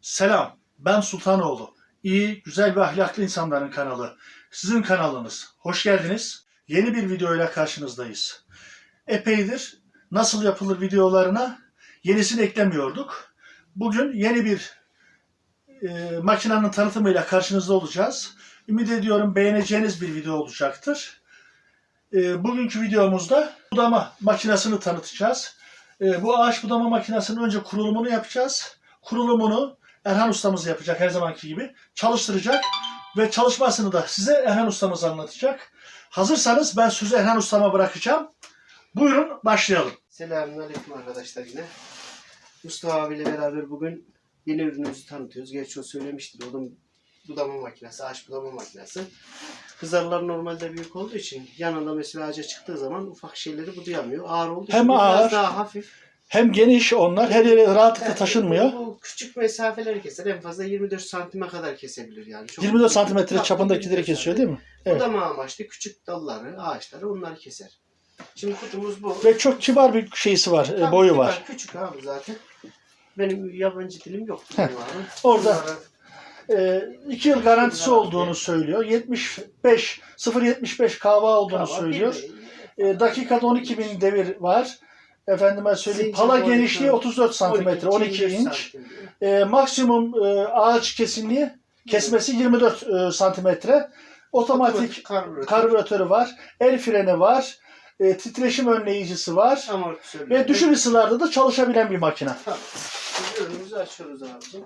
Selam, ben Sultanoğlu. İyi, güzel ve ahlaklı insanların kanalı. Sizin kanalınız. Hoş geldiniz. Yeni bir videoyla karşınızdayız. Epeydir nasıl yapılır videolarına yenisini eklemiyorduk. Bugün yeni bir e, makinenin tanıtımıyla karşınızda olacağız. Ümit ediyorum beğeneceğiniz bir video olacaktır. E, bugünkü videomuzda budama makinesini tanıtacağız. E, bu ağaç budama makinesinin önce kurulumunu yapacağız. Kurulumunu Erhan ustamız yapacak her zamanki gibi. Çalıştıracak ve çalışmasını da size Erhan ustamız anlatacak. Hazırsanız ben sözü Erhan ustama bırakacağım. Buyurun başlayalım. Selamünaleyküm arkadaşlar yine. Mustafa abiyle beraber bugün yeni ürünümüzü tanıtıyoruz. Gerçi o söylemiştir. Odun budama makinesi, ağaç budama makinesi. Hızarlar normalde büyük olduğu için yanında mesela ağaca çıktığı zaman ufak şeyleri budayamıyor. Ağır olduğu için Hem ağır, biraz daha hafif. Hem geniş onlar her yere rahatlıkla taşınmıyor. Bu küçük mesafeleri keser. En fazla 24 santime kadar kesebilir yani. Çok 24 santimetre çapındakileri 24 kesiyor değil mi? Evet. Budama amaçlı küçük dalları, ağaçları onları keser. Şimdi kutumuz bu. Ve çok kibar bir şeysi var, e, Tabii boyu ki var. Küçük abi zaten. Benim yabancı dilim yok. Orada. Bunlara 2 yıl garantisi olduğunu söylüyor. 75 0.75 kahva olduğunu kahva söylüyor. bir- E, dakikada 12 bin devir var. Efendime söyleyeyim. Pala 12, genişliği 34 santimetre, 12 24 inç. E, maksimum e, ağaç kesinliği kesmesi 24 e, santimetre. Otomatik karbüratör, karbüratörü var. El freni var. E, titreşim önleyicisi var. amortisör. Ve düşük ısılarda da çalışabilen bir makine. Tamam. Şimdi ürünümüzü açıyoruz abicim.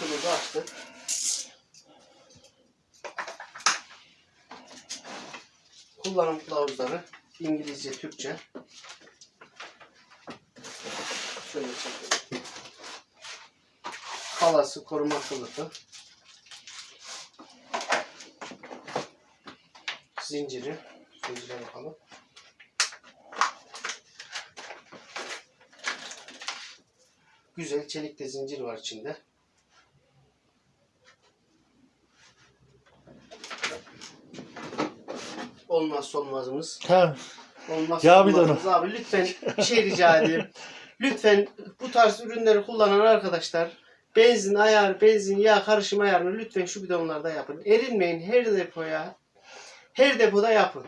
Kutumuzu açtık. Kullanım kılavuzları İngilizce, Türkçe. Şöyle çekelim. Halası, koruma kılıfı. Zinciri. Zincire bakalım. Güzel çelik de zincir var içinde. Olmazsa olmazımız. Ha, Olmazsa Ya olmazımız. Abi lütfen bir şey rica edeyim. Lütfen bu tarz ürünleri kullanan arkadaşlar benzin ayar, benzin yağ karışım ayarını lütfen şu bidonlarda yapın. Erinmeyin her depoya. Her depoda yapın.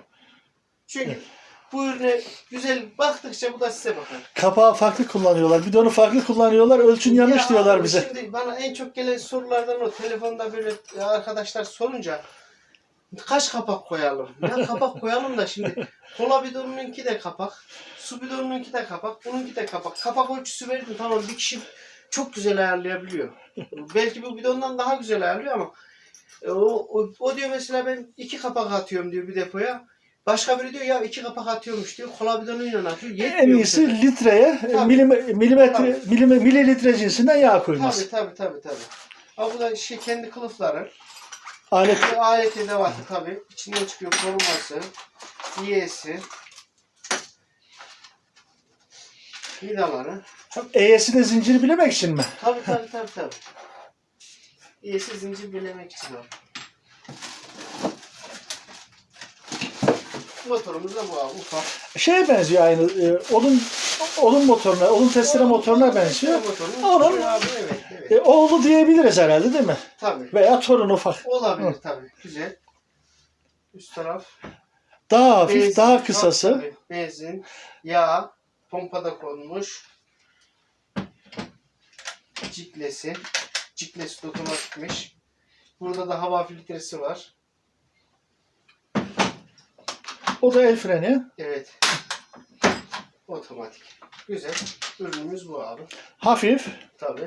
Çünkü bu ürüne güzel baktıkça bu da size bakar. kapağı farklı kullanıyorlar. Bidonu farklı kullanıyorlar. Ölçün yanlış Ya diyorlar abi, bize. Şimdi bana en çok gelen sorulardan o telefonda böyle arkadaşlar sorunca kaç kapak koyalım? Ya kapak koyalım da şimdi kola bidonununki de kapak, su bidonununki de kapak, bununki de kapak. Kapak ölçüsü verdim tamam bir kişi çok güzel ayarlayabiliyor. Belki bu bidondan daha güzel ayarlıyor ama e, o, o, o diyor mesela ben iki kapak atıyorum diyor bir depoya. Başka biri diyor ya iki kapak atıyormuş diyor. Kola bidonuyla atıyor. Yetmiyor En iyisi sefer. litreye, e, Tabii. milim, milimetre, Tabii. mililitre cinsinden yağ koyması. Tabii tabii tabii tabii. Ha bu da şey kendi kılıfları. Alet alet edevatı tabii. İçinden çıkıyor koruması, iyesi, vidaları. E'si de zinciri bilemek için mi? Tabii tabii tabii tabii. İyesi zincir bilemek için o. Motorumuz da bu abi ufak. Şeye benziyor aynı. e, odun odun motoruna, odun testere motoruna benziyor. Onun-. E, oğlu diyebiliriz herhalde değil mi? Tabii. Veya torun ufak. Olabilir tabii. Güzel. Üst taraf Daha hafif, Benzin, daha kısası. tabii. Benzin, yağ, pompada konmuş. Ciklesi. Ciklesi otomatikmiş. Burada da hava filtresi var. O da el freni. Evet. Otomatik. Güzel. Ürünümüz bu abi. Hafif. Tabii.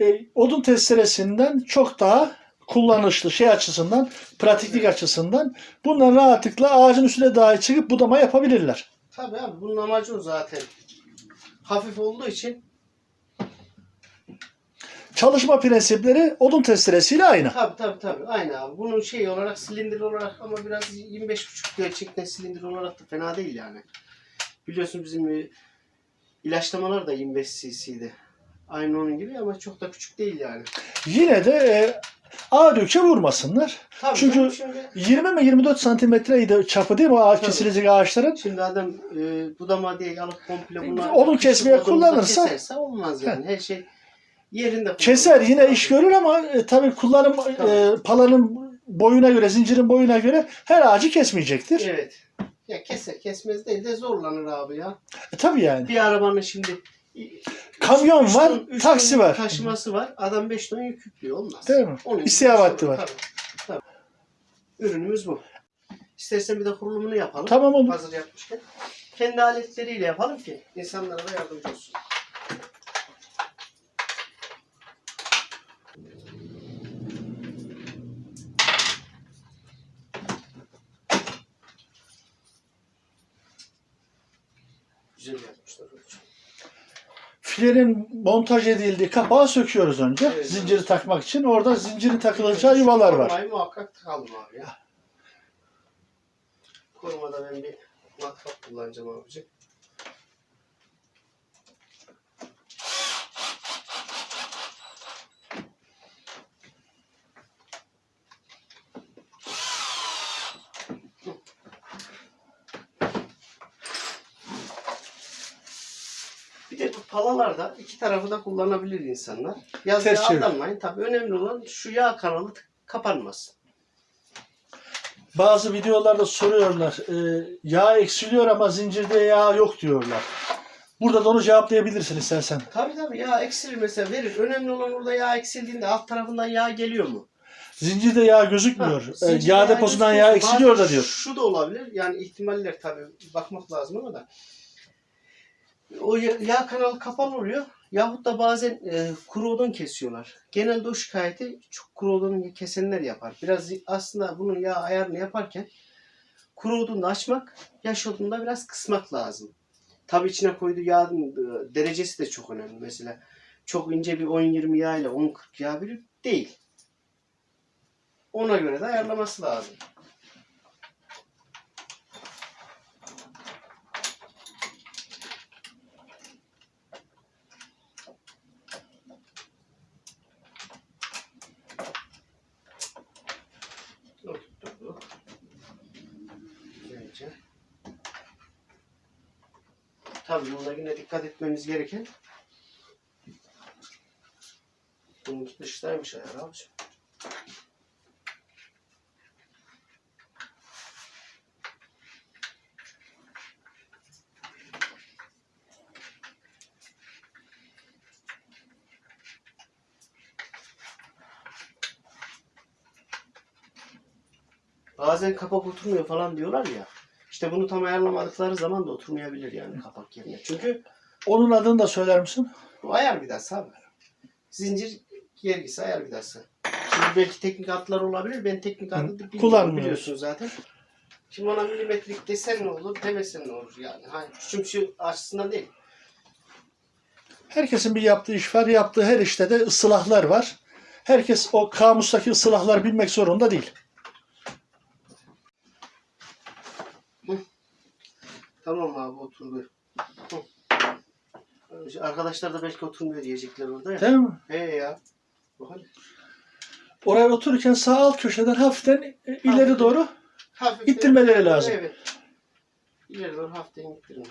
E, odun testeresinden çok daha kullanışlı şey açısından, pratiklik Evet. açısından bunlar rahatlıkla ağacın üstüne dahi çıkıp budama yapabilirler. Tabii abi bunun amacı o zaten. Hafif olduğu için Çalışma prensipleri odun testeresiyle aynı. Tabii tabii tabii. Aynı abi. Bunun şey olarak silindir olarak ama biraz 25,5 gerçekten silindir olarak da fena değil yani. Biliyorsun bizim e, ilaçlamalar da 25 cc'di. Aynı onun gibi ama çok da küçük değil yani. Yine de e, ağır yükçe vurmasınlar. Tabii Çünkü- şimdi, 20 mi 24 santimetreydi çapı değil mi o ağaç Tabii. kesilecek ağaçların? şimdi adam e, budama diye alıp komple bunu Odun kesmeye kullanırsa- keserse olmaz yani. Her şey Yerinde Keser yine iş görür ama e, tabii kullanım Tabii. e, palanın boyuna göre, zincirin boyuna göre her ağacı kesmeyecektir. Evet. Ya keser kesmez değil de zorlanır abi ya. E, tabii yani. Bir arabanın şimdi Kamyon üç var, ton- üç taksi var. Taşıması var. Adam 5 ton yük yüklüyor. Olmaz. Değil mi? Onun sorun, var. Tabii. Tabii. Ürünümüz bu. İstersen bir de kurulumunu yapalım. Tamam olur. Hazır yapmışken. Kendi aletleriyle yapalım ki insanlara da yardımcı olsun. Güzel yapmışlar. hocam. Filenin montaj edildiği kapağı söküyoruz önce. Evet. Zinciri takmak için. Orada zincirin takılacağı yuvalar var. Muhakkak takalım abi ya. Korumada ben bir matkap kullanacağım abicim. Bu palalarda iki tarafı da kullanabilir insanlar. Yazıya Ters çevir. aldanmayın. Tabii önemli olan şu yağ kanalı kapanmasın. Bazı videolarda soruyorlar. e, yağ eksiliyor ama zincirde yağ yok diyorlar. Burada da onu cevaplayabilirsin istersen. Tabii tabii yağ eksilir mesela verir. Önemli olan orada yağ eksildiğinde alt tarafından yağ geliyor mu? Zincirde yağ gözükmüyor. Ha, E, zincirde yağ deposundan yağ eksiliyor da diyor. Şu da olabilir. Yani ihtimaller tabii bakmak lazım ama da. O ya- yağ kanalı kapalı oluyor. Yahut da bazen e, kuru odun kesiyorlar. Genelde o şikayeti çok kuru odunu kesenler yapar. Biraz aslında bunun yağ ayarını yaparken kuru odunu açmak, yaş odunu da biraz kısmak lazım. Tabii içine koyduğu yağın e, derecesi de çok önemli. Mesela çok ince bir 10-20 yağ ile 10-40 yağ bir değil. Ona göre de ayarlaması lazım. Tabii bunda yine dikkat etmemiz gereken bunun dıştaymış ayar abicim. Bazen kapak oturmuyor falan diyorlar ya. İşte bunu tam ayarlamadıkları zaman da oturmayabilir yani kapak yerine. Çünkü Onun adını da söyler misin? bu ayar vidası abi. Zincir gergisi ayar vidası. Şimdi belki teknik adlar olabilir. Ben teknik adı da bilmiyorum. Biliyorsun zaten. Şimdi ona milimetrik desen ne olur, demesen ne olur yani. Hani küçümsü açısından değil. Herkesin bir yaptığı iş var. Yaptığı her işte de ıslahlar var. Herkes o kamustaki ıslahları bilmek zorunda değil. Hı. Arkadaşlar da belki oturmuyor diyecekler orada ya. Değil mi? He ya. Bak hadi. Oraya otururken sağ alt köşeden hafiften ileri doğru Hafif İttirmeleri lazım. Evet. İleri doğru hafiften ittirin.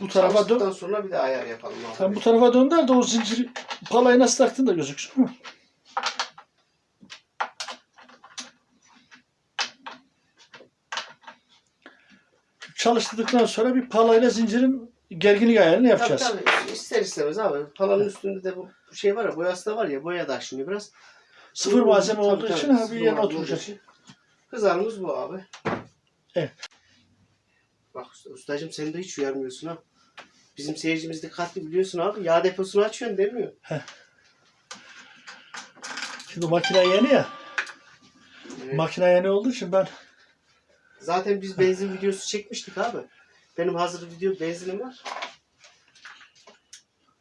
Bu tarafa dön. Sonra bir de ayar yapalım. Sen bu tarafa dönder de o zinciri palayı nasıl taktın da gözüksün. Hı. Çalıştırdıktan sonra bir palayla zincirin gerginlik ayarını yapacağız. Tabii tabii. İster istemez abi. Palanın üstünde de bu şey var ya boyası da var ya boya da aşınıyor biraz. Sıfır malzeme olduğu için ha, bir yerine oturacak. için. Kızarımız bu abi. Evet. Bak usta, ustacığım sen de hiç uyarmıyorsun ha. Bizim seyircimiz dikkatli biliyorsun abi. Yağ deposunu açıyorsun demiyor. Şimdi makine yeni ya. Evet. Makine yeni olduğu için ben Zaten biz benzin videosu çekmiştik abi. Benim hazır video benzinim var.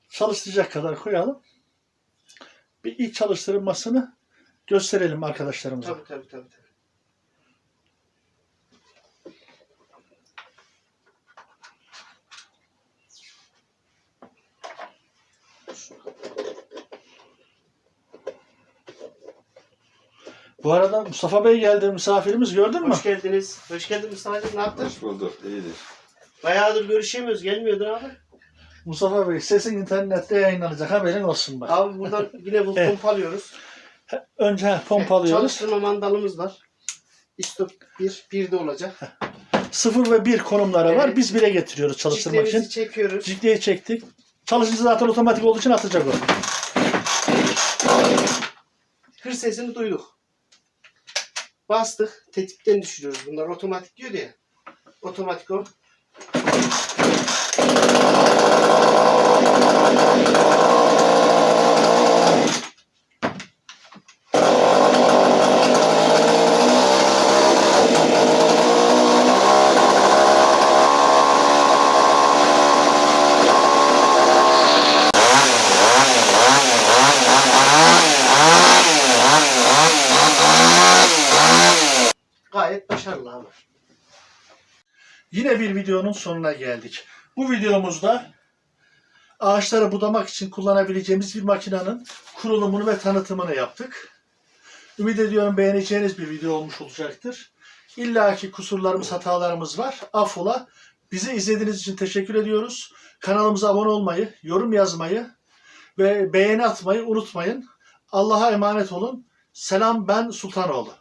Çalıştıracak kadar koyalım. Bir ilk çalıştırılmasını gösterelim arkadaşlarımıza. Tabii tabii tabii. tabii. Bu arada Mustafa Bey geldi misafirimiz gördün mü? Hoş geldiniz. Hoş geldin Mustafa'cığım. Ne yaptın? Hoş bulduk, iyidir. Bayağıdır görüşemiyoruz. Gelmiyordun abi. Mustafa Bey sesin internette yayınlanacak haberin olsun bak. Abi buradan yine bu Evet. pompalıyoruz. Önce pompalıyoruz. Çalıştırma mandalımız var. İstop 1, 1 de olacak. 0 ve 1 konumları var. Evet. Biz 1'e getiriyoruz çalıştırmak için. Çiftlerimizi çekiyoruz. Cikleyi çektik. Çalışınca zaten otomatik olduğu için atacak o. Hır sesini duyduk. Bastık. Tetikten düşürüyoruz. Bunlar otomatik diyor ya. Otomatik o. Yine bir videonun sonuna geldik. Bu videomuzda ağaçları budamak için kullanabileceğimiz bir makinenin kurulumunu ve tanıtımını yaptık. Ümit ediyorum beğeneceğiniz bir video olmuş olacaktır. İlla ki kusurlarımız, hatalarımız var. Affola. Bizi izlediğiniz için teşekkür ediyoruz. Kanalımıza abone olmayı, yorum yazmayı ve beğeni atmayı unutmayın. Allah'a emanet olun. Selam ben Sultanoğlu.